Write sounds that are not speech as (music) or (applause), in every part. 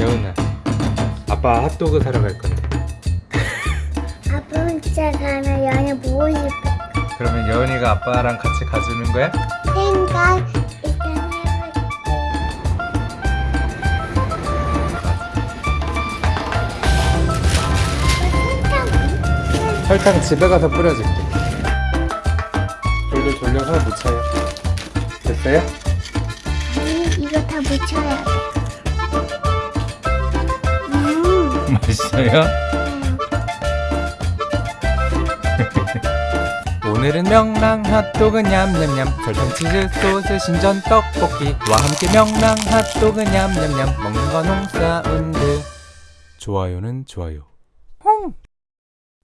여은아 아빠 핫도그 사러 갈 건데 (laughs) 아빠 혼자 가면 연애 보고 싶어. 그러면 여은이가 아빠랑 같이 가주는 거야? 생각 일단 해볼게. 생각 설탕 집에 가서 뿌려줄게 돌돌 돌려서 묻혀요 됐어요? 아니 이거 다 묻혀야 돼. 있어요? (laughs) 오늘은 명랑 핫도그 냠냠냠. 설탕 치즈 소스 신전 떡볶이와 함께 명랑 핫도그 냠냠냠. 먹는 건 홍사운드. 좋아요는 좋아요. 홍!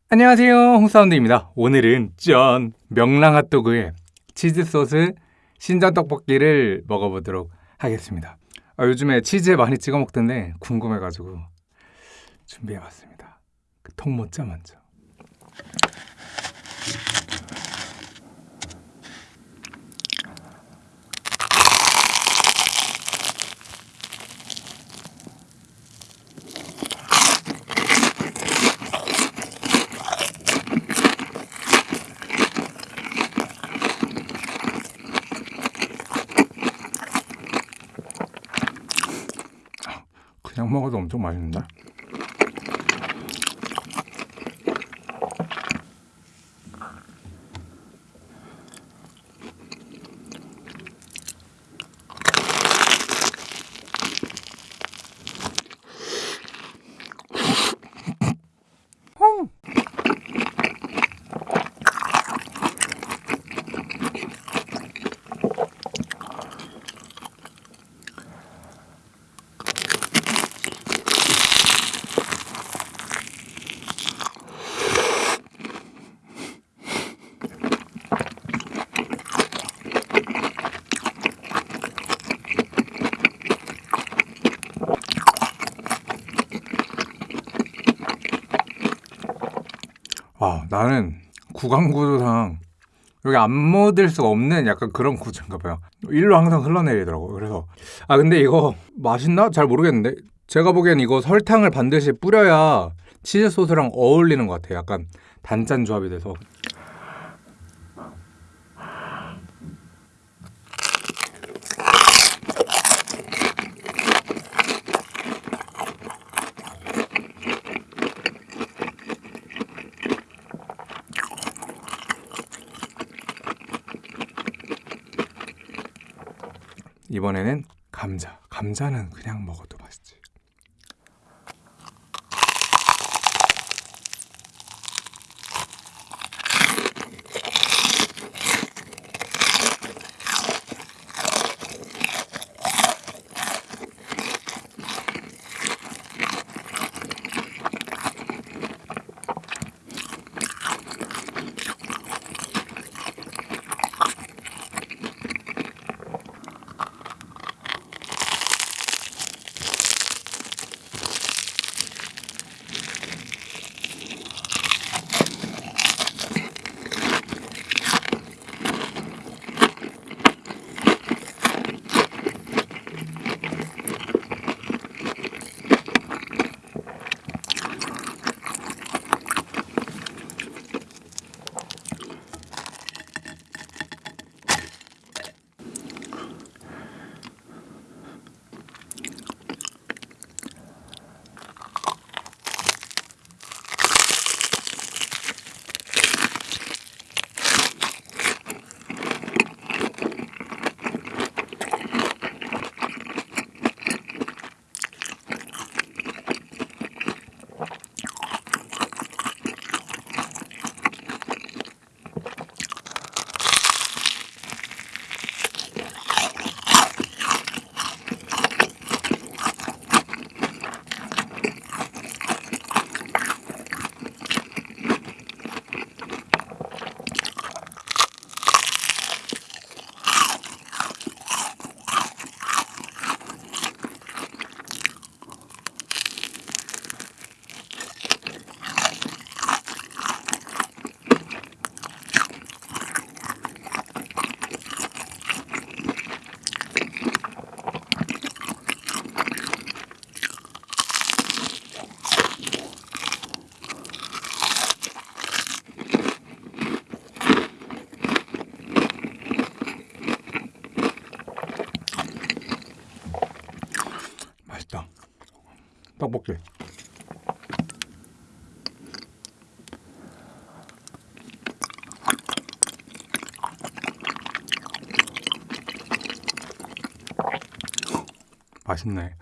안녕하세요. 홍사운드입니다. 오늘은 짠 명랑 핫도그에 치즈 소스 신전 떡볶이를 먹어보도록 하겠습니다. 아, 요즘에 치즈에 많이 찍어 먹던데 궁금해가지고 준비해봤습니다 그 통모짜 먼저 그냥 먹어도 엄청 맛있는데? 아 나는 구강 구조상 여기 안 묻을 수가 없는 약간 그런 구조인가 봐요. 일로 항상 흘러내리더라고 그래서 아 근데 이거 맛있나? 잘 모르겠는데. 제가 보기엔 이거 설탕을 반드시 뿌려야 치즈 소스랑 어울리는 것 같아요. 약간 단짠 조합이 돼서 이번에는 감자. 감자는 그냥 먹어도 맛있지 떡볶이. 맛있네.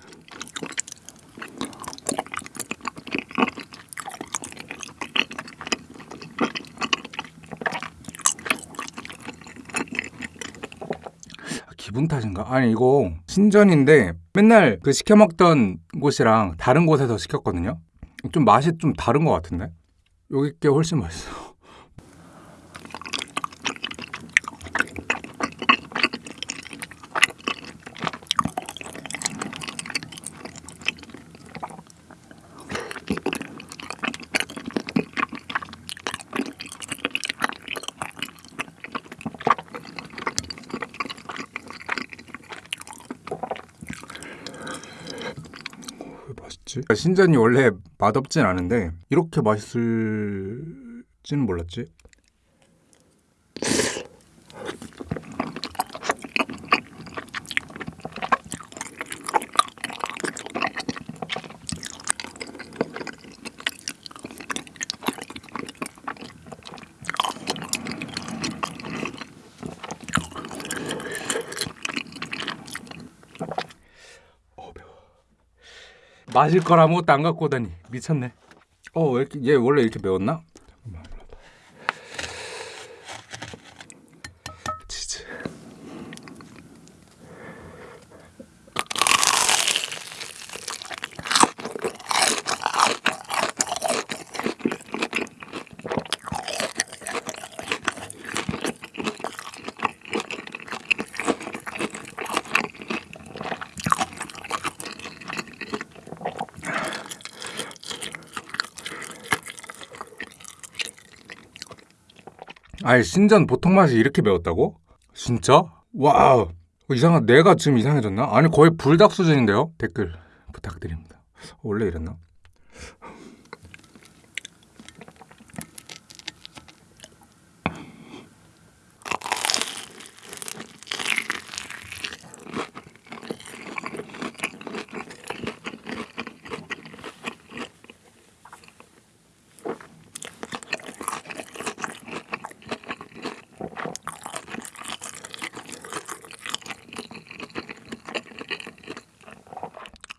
아, 기분 탓인가? 아니 이거 신전인데 맨날 그 시켜 먹던 곳이랑 다른 곳에서 시켰거든요. 좀 맛이 좀 다른 것 같은데? 여기 게 훨씬 맛있어. 맛있지? 신전이 원래 맛없진 않은데 이렇게 맛있을 지는 몰랐지. 마실 걸 아무것도 안 갖고 오다니 미쳤네. 어, 왜 이렇게 얘 원래 이렇게 매웠나? 아니 신전 보통 맛이 이렇게 매웠다고? 진짜? 와우. 어, 이상한 내가 지금 이상해졌나? 아니 거의 불닭 수준인데요. 댓글 부탁드립니다. 원래 이랬나?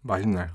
맛있네.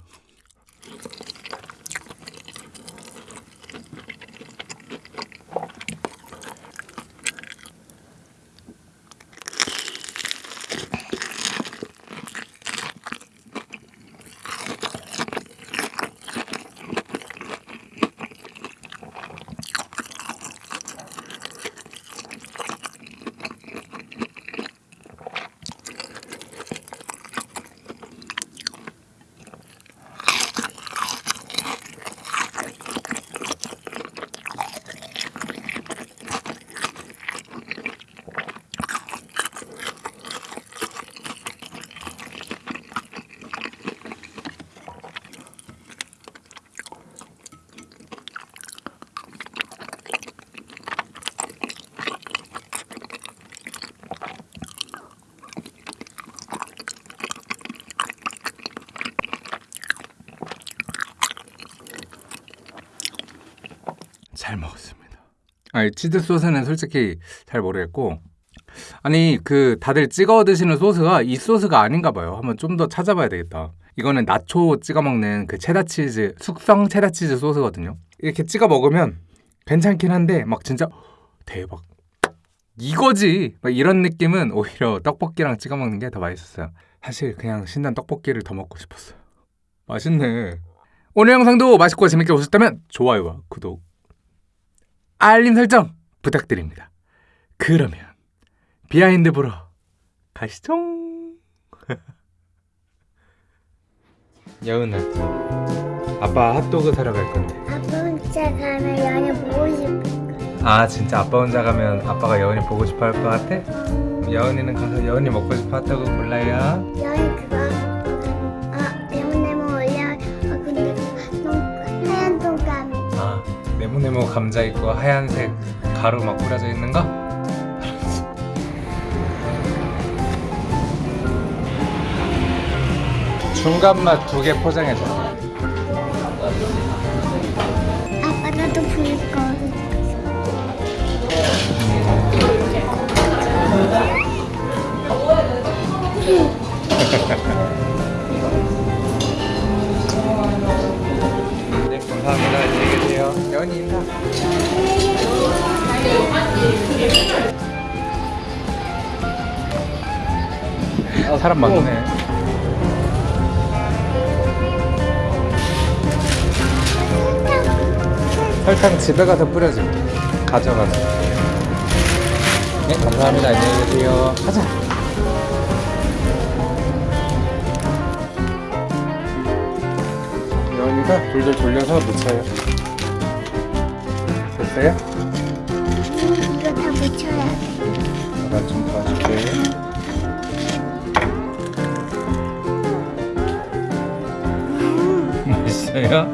잘 먹었습니다. 아니 치즈 소스는 솔직히 잘 모르겠고 아니 그 다들 찍어 드시는 소스가 이 소스가 아닌가 봐요. 한번 좀 더 찾아봐야 되겠다. 이거는 나초 찍어 먹는 그 체다 치즈 숙성 체다 치즈 소스거든요. 이렇게 찍어 먹으면 괜찮긴 한데 막 진짜 대박 이거지 막 이런 느낌은 오히려 떡볶이랑 찍어 먹는 게 더 맛있었어요. 사실 그냥 신난 떡볶이를 더 먹고 싶었어요. 맛있네. 오늘 영상도 맛있고 재밌게 보셨다면 좋아요와 구독 알림 설정 부탁드립니다. 그러면 behind 보러 가시죠. 여은아, 아빠 핫도그 사러 갈 건데. 아빠 혼자 가면 여은이 보고 싶어. 아 진짜 아빠 혼자 가면 아빠가 여은이 보고 싶어 할 것 같아? 여은이는 가서 여은이 먹고 싶은 핫도그 골라요. 여은이 그거 네모네모 감자 있고 하얀색 가루 막 뿌려져 있는 거? 중간 맛 두 개 포장해줘. 사람 많네. 설탕 집에 가서 뿌려줘. 가져가서. 네, 감사합니다. 안녕히 계세요. 가자. 예원이가 돌돌 돌려서 묻혀요. 됐어요? 음, 이거 다 묻혀야 돼. 좀 음, 맛있어요?